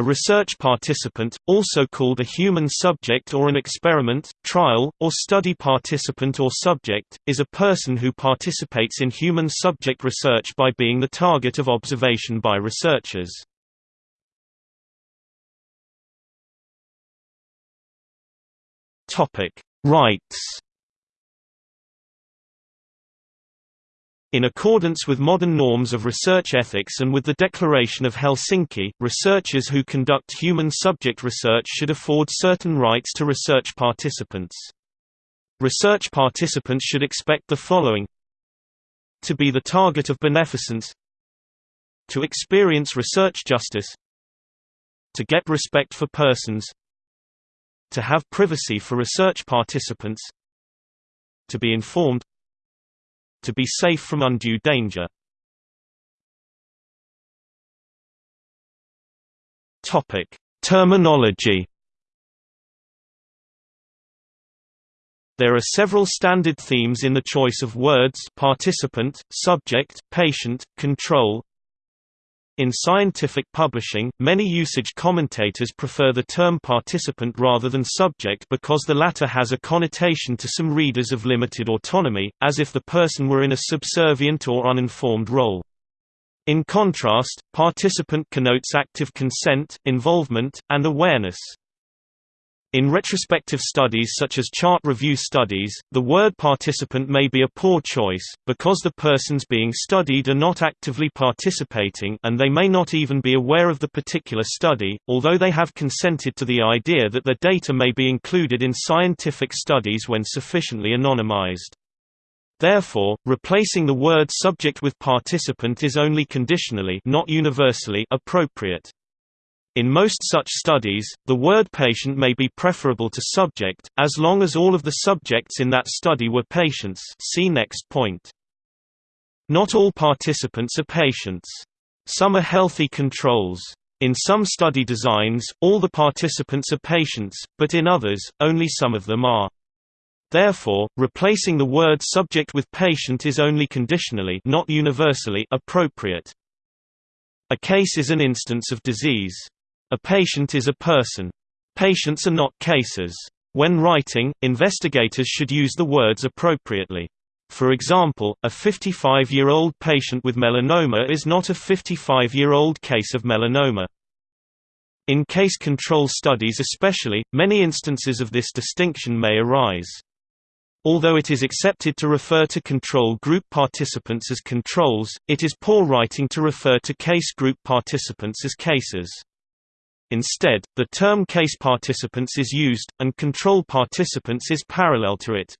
A research participant, also called a human subject or an experiment, trial, or study participant or subject, is a person who participates in human subject research by being the target of observation by researchers. Rights In accordance with modern norms of research ethics and with the Declaration of Helsinki, researchers who conduct human subject research should afford certain rights to research participants. Research participants should expect the following To be the target of beneficence To experience research justice To get respect for persons To have privacy for research participants To be informed to be safe from undue danger. Topic: Terminology. There are several standard themes in the choice of words participant, subject, patient, control, in scientific publishing, many usage commentators prefer the term participant rather than subject because the latter has a connotation to some readers of limited autonomy, as if the person were in a subservient or uninformed role. In contrast, participant connotes active consent, involvement, and awareness. In retrospective studies such as chart review studies, the word participant may be a poor choice, because the persons being studied are not actively participating and they may not even be aware of the particular study, although they have consented to the idea that their data may be included in scientific studies when sufficiently anonymized. Therefore, replacing the word subject with participant is only conditionally not universally appropriate. In most such studies, the word patient may be preferable to subject, as long as all of the subjects in that study were patients see next point. Not all participants are patients. Some are healthy controls. In some study designs, all the participants are patients, but in others, only some of them are. Therefore, replacing the word subject with patient is only conditionally not universally appropriate. A case is an instance of disease. A patient is a person. Patients are not cases. When writing, investigators should use the words appropriately. For example, a 55-year-old patient with melanoma is not a 55-year-old case of melanoma. In case control studies especially, many instances of this distinction may arise. Although it is accepted to refer to control group participants as controls, it is poor writing to refer to case group participants as cases. Instead, the term case participants is used, and control participants is parallel to it.